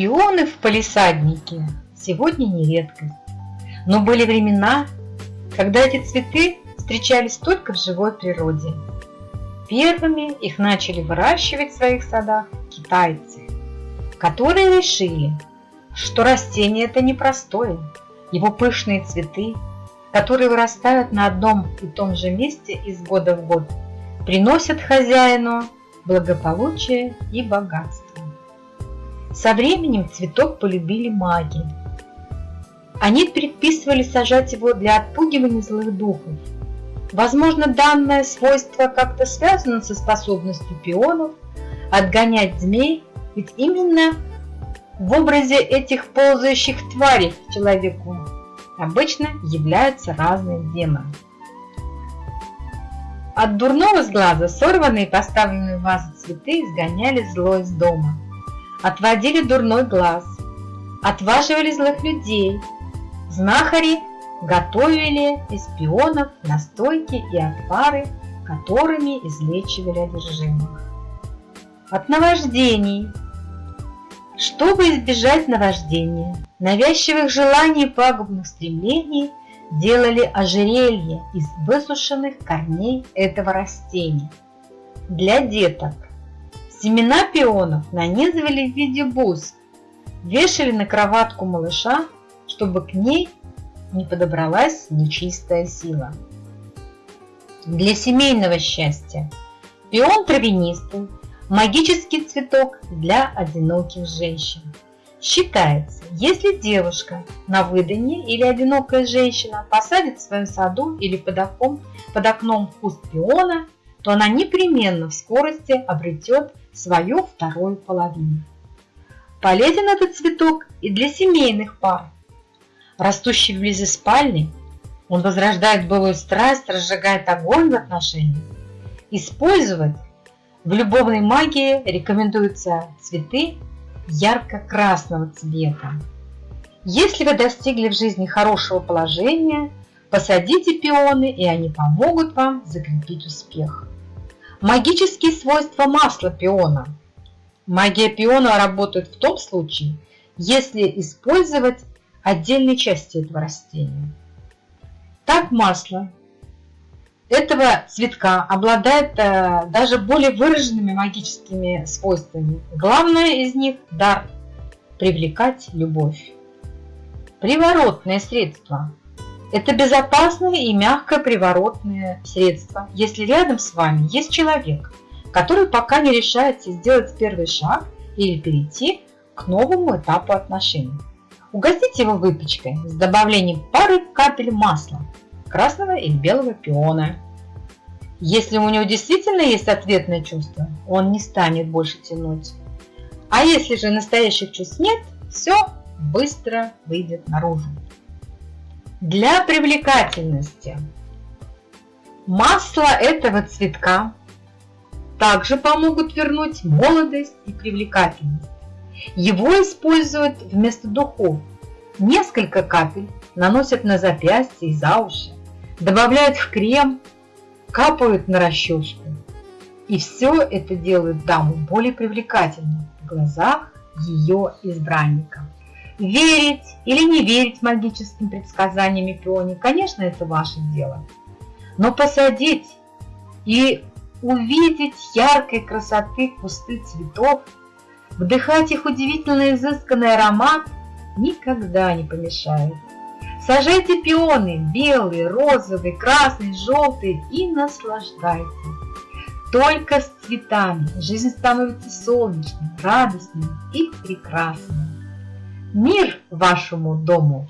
Пионы в палисаднике сегодня не редкость. Но были времена, когда эти цветы встречались только в живой природе. Первыми их начали выращивать в своих садах китайцы, которые решили, что растение это непростое. Его пышные цветы, которые вырастают на одном и том же месте из года в год, приносят хозяину благополучие и богатство. Со временем цветок полюбили маги. Они предписывали сажать его для отпугивания злых духов. Возможно, данное свойство как-то связано со способностью пионов отгонять змей, ведь именно в образе этих ползающих тварей человеку обычно являются разные демоны. От дурного сглаза сорванные и поставленные в вазу цветы изгоняли зло из дома, отводили дурной глаз, отваживали злых людей, знахари готовили из пионов настойки и отвары, которыми излечивали одержимых. От наваждений. Чтобы избежать наваждения, навязчивых желаний и пагубных стремлений, делали ожерелье из высушенных корней этого растения. Для деток семена пионов нанизывали в виде бус, вешали на кроватку малыша, чтобы к ней не подобралась нечистая сила. Для семейного счастья пион травянистый, магический цветок для одиноких женщин. Считается, если девушка на выданье или одинокая женщина посадит в своем саду или под окном, под окном куст пиона, то она непременно в скорости обретет свою вторую половину. Полезен этот цветок и для семейных пар. Растущий вблизи спальни, он возрождает былую страсть, разжигает огонь в отношениях. Использовать в любовной магии рекомендуются цветы ярко-красного цвета. Если вы достигли в жизни хорошего положения, посадите пионы, и они помогут вам закрепить успех. Магические свойства масла пиона. Магия пиона работает в том случае, если использовать отдельные части этого растения. Так масло этого цветка обладает э, даже более выраженными магическими свойствами. Главное из них – дар – привлекать любовь. Приворотное средство – это безопасное и мягкое приворотное средство, если рядом с вами есть человек, который пока не решается сделать первый шаг или перейти к новому этапу отношений. Угостите его выпечкой с добавлением пары капель масла – красного или белого пиона. Если у него действительно есть ответное чувство, он не станет больше тянуть. А если же настоящих чувств нет, все быстро выйдет наружу. Для привлекательности масло этого цветка также помогут вернуть молодость и привлекательность. Его используют вместо духов. Несколько капель наносят на запястье и за уши добавляют в крем, капают на расческу. И все это делает даму более привлекательной в глазах ее избранника. Верить или не верить магическим предсказаниям и пионе, конечно, это ваше дело. Но посадить и увидеть яркой красоты кусты цветов, вдыхать их удивительно изысканный аромат никогда не помешает. Сажайте пионы белые, розовые, красные, желтые и наслаждайтесь. Только с цветами жизнь становится солнечной, радостной и прекрасной. Мир вашему дому!